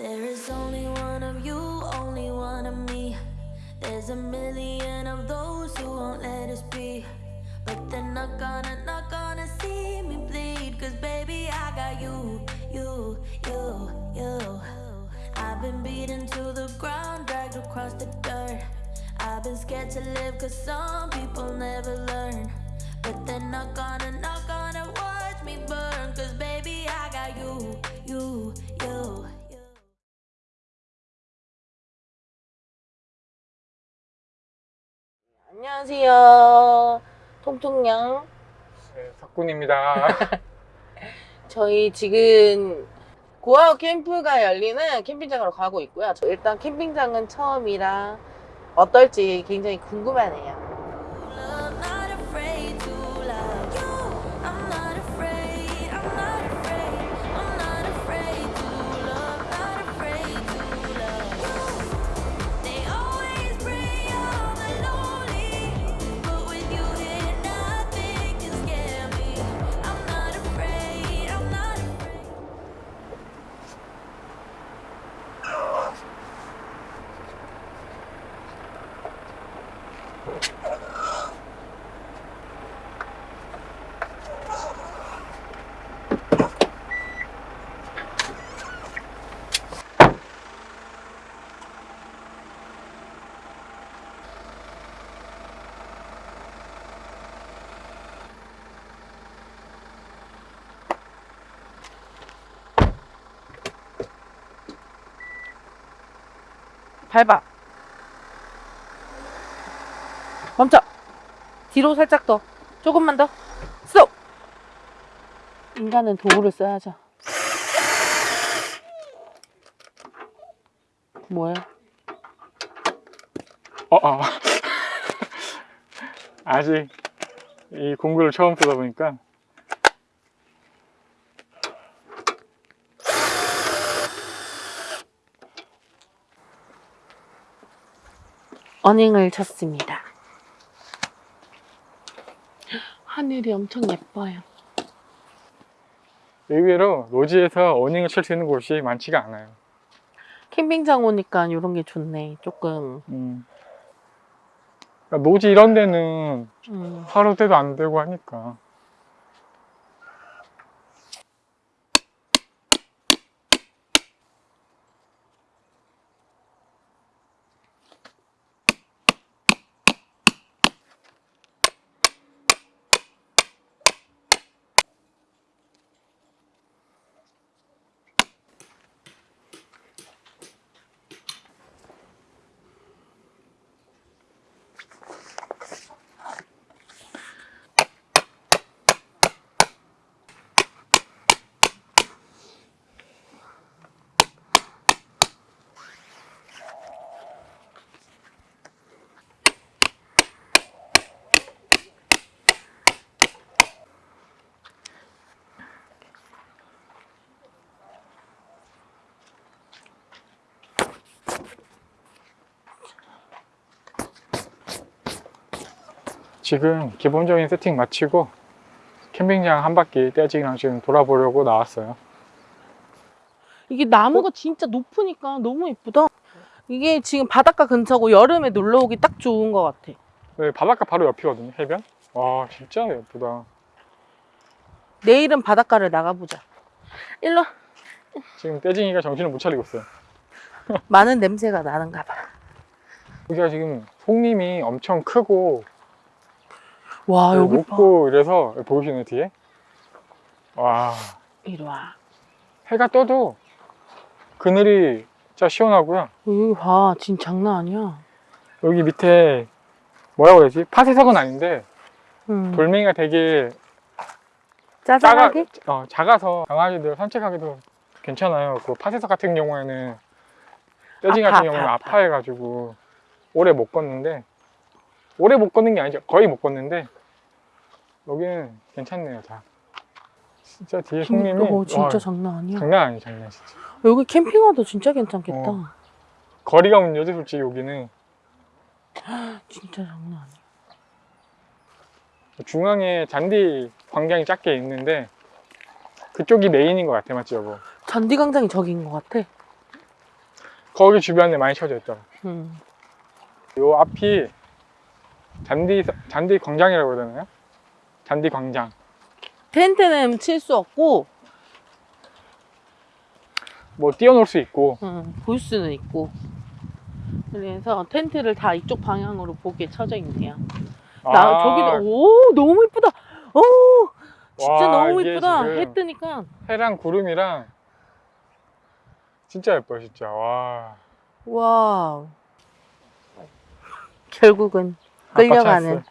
There is only one of you, only one of me. There's a million of those who won't let us be. But they're not gonna, not gonna see me bleed. Cause baby, I got you, you, you, you. I've been beaten to the ground, dragged across the dirt. I've been scared to live cause some people never learn. But they're not gonna, not gonna watch me burn. Cause baby, I got you, you, 안녕하세요. 통통냥. 네, 석군입니다. 저희 지금 고아우 캠프가 열리는 캠핑장으로 가고 있고요. 저 일단 캠핑장은 처음이라 어떨지 굉장히 궁금하네요. 밟아. 멈춰. 뒤로 살짝 더. 조금만 더. 스톱. 인간은 도구를 써야죠. 뭐야? 어, 어. 아직 이 공구를 처음 쓰다 보니까 어닝을 쳤습니다. 하늘이 엄청 예뻐요. 의외로 노지에서 어닝을 칠 수 있는 곳이 많지가 않아요. 캠핑장 오니까 이런 게 좋네. 조금 음. 그러니까 노지 이런 데는 음, 하루 때도 안 되고 하니까. 지금 기본적인 세팅 마치고 캠핑장 한 바퀴 떼지랑 지금 돌아보려고 나왔어요. 이게 나무가 진짜 높으니까 너무 예쁘다. 이게 지금 바닷가 근처고 여름에 놀러 오기 딱 좋은 것 같아. 네, 바닷가 바로 옆이거든요, 해변. 와, 진짜 예쁘다. 내일은 바닷가를 나가보자. 일로 와. 지금 떼징이가 정신을 못 차리고 있어요. 많은 냄새가 나는가 봐. 여기가 지금 송림이 엄청 크고 와 여기 봐. 높고 이래서 보이시네 뒤에? 와 이리 와. 해가 떠도 그늘이 진짜 시원하고요. 여기 봐. 진짜 장난 아니야. 여기 밑에 뭐라고 해야지? 파쇄석은 아닌데 음. 돌멩이가 되게 작아, 짜잘하게? 어, 작아서 강아지들 산책하기도 괜찮아요. 그 파쇄석 같은 경우에는 떼징 아파, 같은 경우는 아파, 아파, 해가지고 오래 못 걷는데 오래 못 걷는 게 아니죠. 거의 못 걷는데 여기는 괜찮네요. 다. 진짜 뒤에 송림이 어, 진짜 와, 장난 아니야. 장난 아니에요. 장난 진짜. 여기 캠핑화도 진짜 괜찮겠다. 어. 거리가 문제지 솔직히 여기는 진짜 장난 아니야. 중앙에 잔디 광장이 작게 있는데 그쪽이 메인인 것 같아 맞지 여보? 잔디 광장이 저기인 것 같아. 거기 주변에 많이 쳐져 있더라. 음. 요 앞이 잔디 잔디 광장이라고 해야 되나요? 잔디 광장. 텐트는 칠 수 없고 뭐 뛰어놀 수 있고 음, 볼 수는 있고 그래서 텐트를 다 이쪽 방향으로 보게 쳐져 있네요. 나 아, 저기도 오 너무 이쁘다. 오 진짜 와, 너무 이쁘다. 해 뜨니까 해랑 구름이랑 진짜 예뻐요 진짜 와 와 결국은 끌려가는.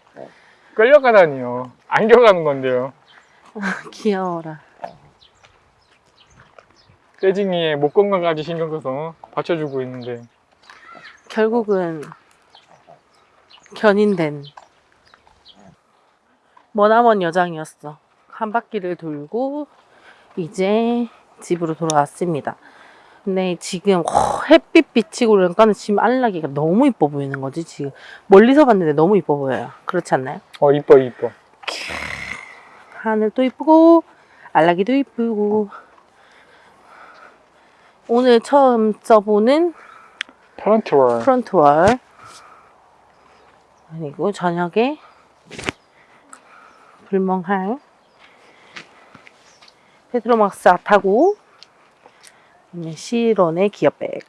끌려가다니요 안겨가는 건데요 귀여워라. 떼징이의 목 건강까지 신경 써서 받쳐주고 있는데 결국은 견인된 머나먼 여장이었어. 한 바퀴를 돌고 이제 집으로 돌아왔습니다. 근데 지금 어, 햇빛 비치고 그러니까 지금 알라기가 너무 이뻐 보이는 거지 지금. 멀리서 봤는데 너무 이뻐 보여요. 그렇지 않나요? 어 이뻐 이뻐. 하늘도 이쁘고 알라기도 이쁘고. 오늘 처음 써보는 프런트월 프론트월 그리고 저녁에 불멍할. 페트로막스 타고 그다음에 시론의 기업백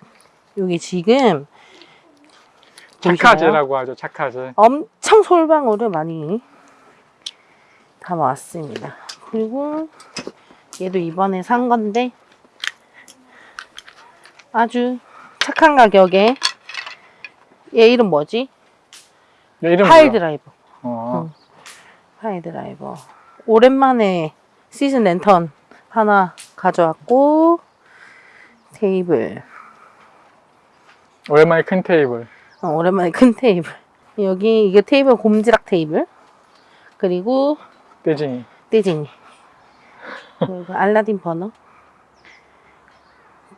여기 지금? 차카제라고 하죠 차카제 엄청 솔방울을 많이 담아왔습니다. 그리고 얘도 이번에 산 건데 아주 착한 가격에 얘 이름 뭐지? 얘 이름 뭐야? 드라이버. 어. 응. pile driver. 오랜만에 시즌 랜턴 하나 가져왔고 테이블. 오랜만에 큰 테이블 어, 오랜만에 큰 테이블. 여기 이게 테이블 곰지락 테이블. 그리고 떼징이 떼쟁이. 그리고 알라딘 버너.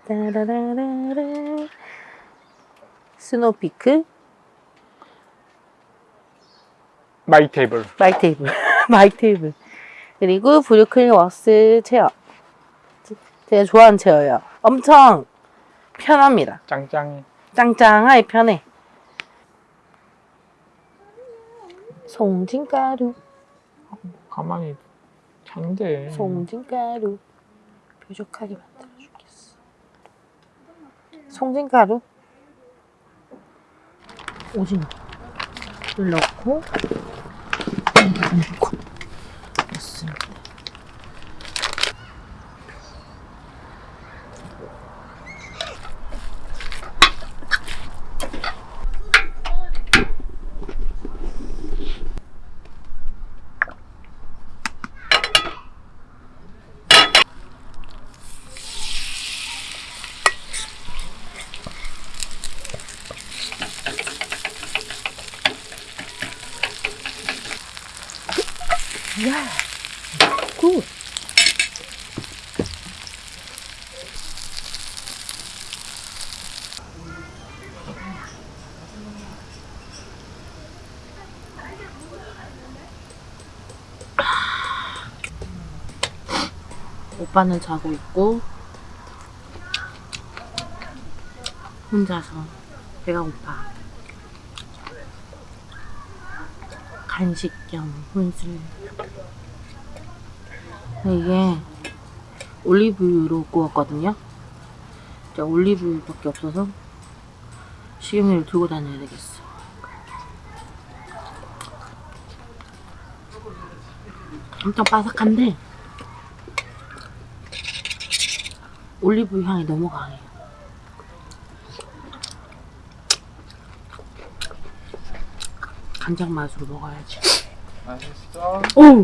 따라라라라. Snow Peak my table my table. my table. 그리고 Brooklyn Works chair. 제가 좋아하는 체어예요. 엄청 편합니다. 짱짱이 짱짱하게 편해. 송진가루, 가만히 잔데 송진가루. 뾰족하게 만들어주겠어. 송진가루. 오징어를 넣고, 넣고, 넣습니다. 굿. 오빠는 자고 있고 혼자서 배가 고파 간식 겸 혼술 이게 올리브유로 구웠거든요. 진짜 올리브유밖에 없어서 식용유를 들고 다녀야 되겠어. 엄청 바삭한데 올리브유 향이 너무 강해요. 간장 맛으로 먹어야지. 맛있어 오!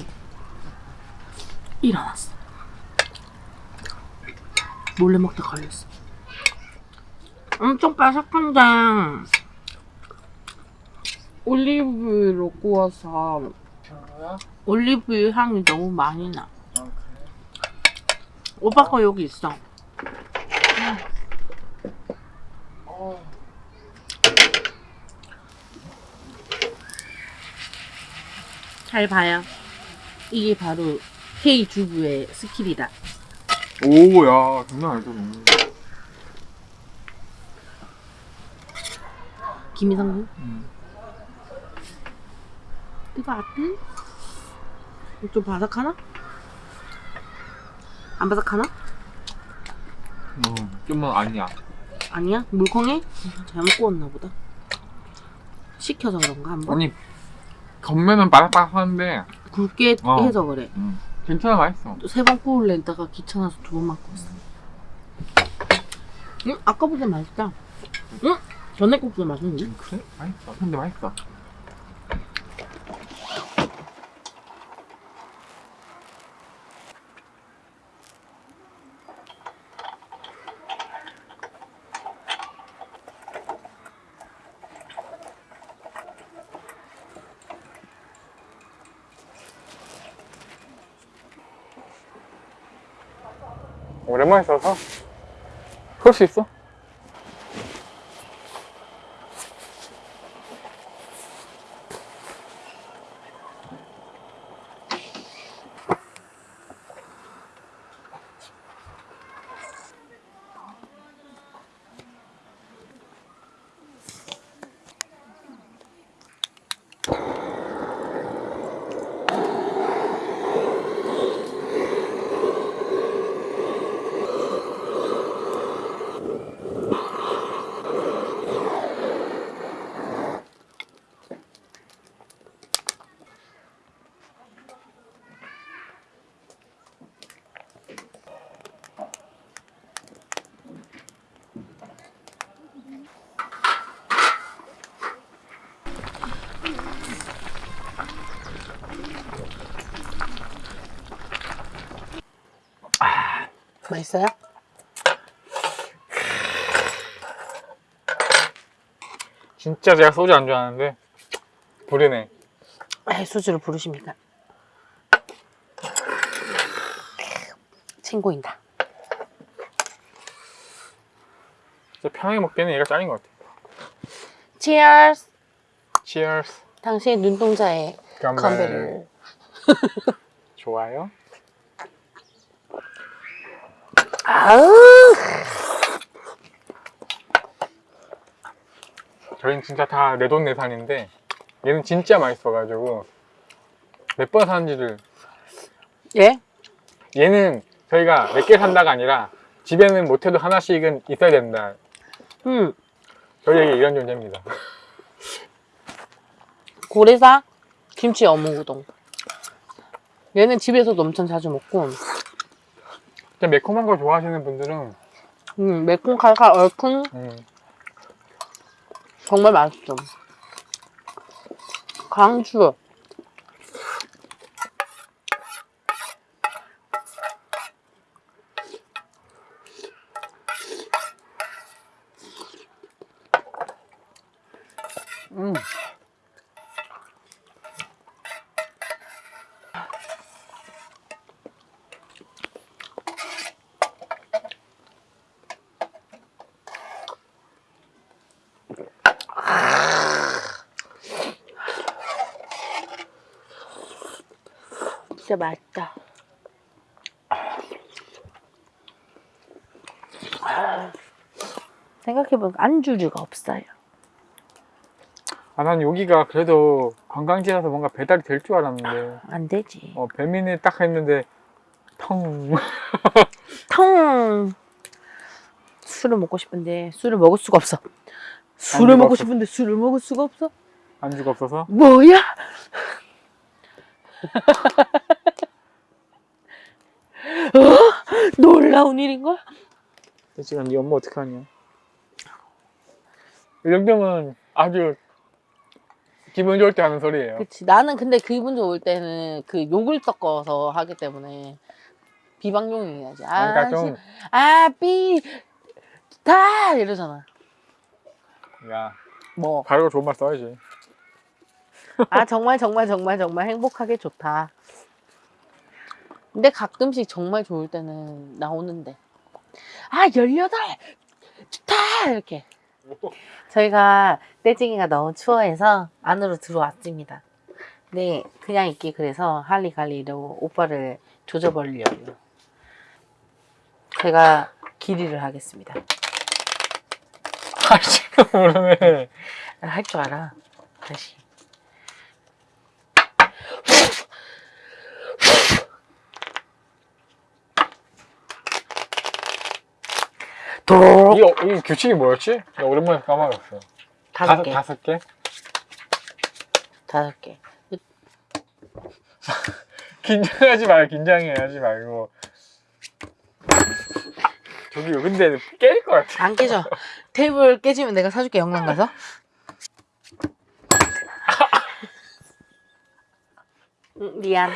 일어났어. 몰래 먹다 걸렸어. 엄청 바삭한데 올리브유로 구워서? 올리브유 향이 너무 많이 나. 아? 오빠 거 여기 있어. 어. 잘 봐요. 이게 바로 K 주부의 스킬이다. 오야 장난 아니다 너무 김이상구? 음. 뜨거웠든? 좀 바삭하나? 안 바삭하나? 음, 좀은 아니야. 아니야? 물컹해? 잘못 구웠나 보다. 식혀서 그런가 한번? 아니, 겉면은 바삭바삭한데, 굵게 어. 해서 그래. 음, 괜찮아, 맛있어. 세 번 구울래다가 귀찮아서 두 번만 구웠어. 응? 아까보다 맛있다. 응? 전에 국도 맛있는데? 음, 그래? 맛있어. 근데 맛있어. 오랜만에 써서 풀수 있어? 맛있어요? 진짜 제가 소주 안 좋아하는데 부르네. 에 수주를 부르십니까? 친구인다. 진짜 편하게 먹기에는 얘가 짱인 것 같아. Cheers! Cheers. 당신의 눈동자에 건배. 건배를. 좋아요. 아우! 저희는 진짜 다 내돈내산인데 얘는 진짜 맛있어가지고 몇 번 사는지를 예? 얘는 저희가 몇 개 산다가 아니라 집에는 못해도 하나씩은 있어야 된다. 음, 저희에게 이런 존재입니다. 고래사 김치 어묵 우동. 얘는 집에서도 엄청 자주 먹고, 진짜 매콤한 거 좋아하시는 분들은 음, 매콤 칼칼 얼큰 음, 정말 맛있어. 강추. 음. 진짜 맛있다. 생각해보니까 안주류가 없어요. 아, 난 여기가 그래도 관광지라서 뭔가 배달이 될 줄 알았는데 안 되지. 어, 배민을 딱 했는데 텅 텅! 술을 먹고 싶은데 술을 먹을 수가 없어. 술을 먹고 없어. 싶은데 술을 먹을 수가 없어? 안주가 없어서 뭐야? 어? 놀라운 일인걸? 지금 네 엄마 어떡하냐 이 정도면 아주 기분 좋을 때 하는 소리예요 그치. 나는 근데 기분 좋을 때는 그 욕을 섞어서 하기 때문에 비방용이야지. 아, 그러니까 좀 아, 삐, 다! 이러잖아. 야, 뭐. 바로 좋은 말 써야지 아, 정말, 정말, 정말, 정말 행복하게 좋다. 근데 가끔씩 정말 좋을 때는 나오는데. 아, 18! 좋다! 이렇게. 저희가 떼징이가 너무 추워해서 안으로 들어왔습니다. 네, 그냥 있기 그래서 할리갈리로 오빠를 조져버리려고요. 제가 길이를 하겠습니다. 할지도 모르네. 할 줄 알아. 다시. 도록 이거, 이 규칙이 뭐였지? 나 오랜만에 까먹었어. 다섯 개. 다섯 개? 다섯 개. 긴장하지 마요. 긴장해하지 말고. 저기 근데 깰것 같아. 안 깨져. 테이블 깨지면 내가 사줄게 영남 가서. 응, 미안.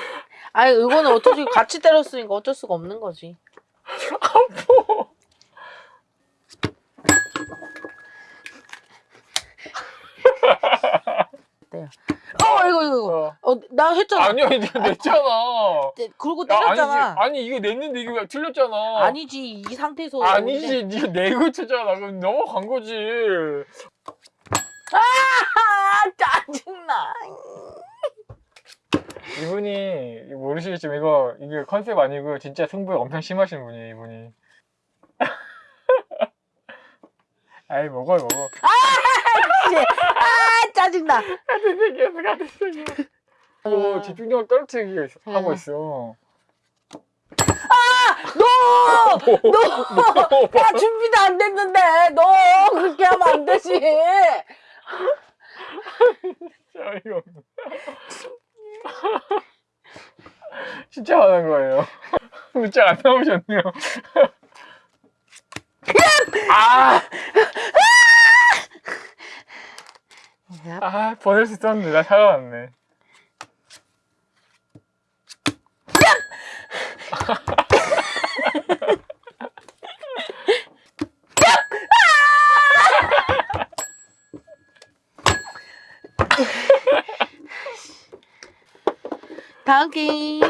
아 이거는 어쩌지 같이 때렸으니까 어쩔 수가 없는 거지. 네. 어 이거 이거 이거. 어. 어나 했잖아. 아니야, 이제 냈잖아. 네, 그러고 야, 때렸잖아. 아니지. 아니, 이거 냈는데 이거 왜 틀렸잖아. 아니지 이 상태에서. 아니지. 네가 내고 쳤잖아. 그럼 넘어간 거지. 아 짜증나. 이분이 모르시겠지만 이거 이게 컨셉 아니고 진짜 승부에 엄청 심하신 분이에요, 이분이. 아이 먹어요, 먹어. 아 짜증나. 같은 세계에서 같은 세계. 이거 아. 집중력을 떨어뜨리기 있어- 하고 아. 있어. 너! 너! 나 준비도 안 됐는데 너 그렇게 하면 안 되지. 진짜 어이가 없네. 진짜 화난 거예요. 문자 안 나오셨네요. 아! 아, 보낼 수 있었는데 나 살아났네. 다음 게임.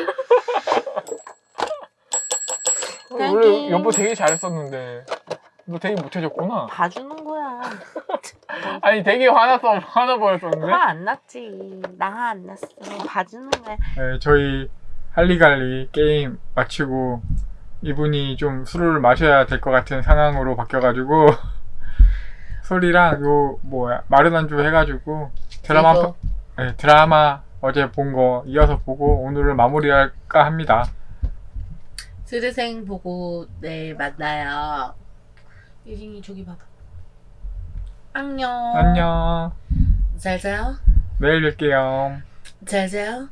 원래 여보 되게 잘했었는데 너 되게 못해줬구나. 봐주는. 아니 되게 화났어 화나 보였었는데. 화 안 났지. 나화안 났어. 봐주는 거야. 네, 저희 할리갈리 게임 마치고 이분이 좀 술을 마셔야 될 것 같은 상황으로 바뀌어가지고 술이랑 요 뭐야 마른 안주 해가지고 드라마. 편- 네, 드라마 어제 본 거 이어서 보고 오늘을 마무리할까 합니다. 스르생 보고 내일 만나요. 유진이 저기 봐봐. 안녕. 안녕. 잘 자요. 내일 뵐게요. 잘 자요.